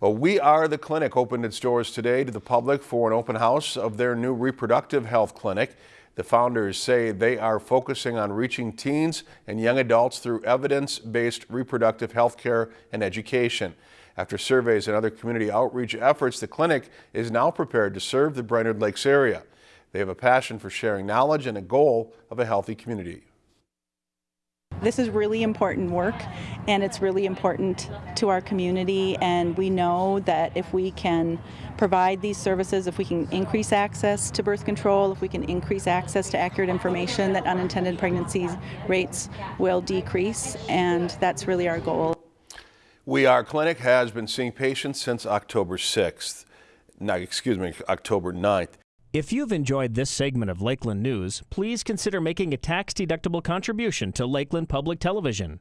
Well, We Are the Clinic opened its doors today to the public for an open house of their new reproductive health clinic. The founders say they are focusing on reaching teens and young adults through evidence-based reproductive health care and education. After surveys and other community outreach efforts, the clinic is now prepared to serve the Brainerd Lakes area. They have a passion for sharing knowledge and a goal of a healthy community. This is really important work and it's really important to our community and we know that if we can provide these services, if we can increase access to birth control, if we can increase access to accurate information, that unintended pregnancy rates will decrease and that's really our goal. We Are Clinic has been seeing patients since October 6th. No, excuse me, October 9th. If you've enjoyed this segment of Lakeland News, please consider making a tax-deductible contribution to Lakeland Public Television.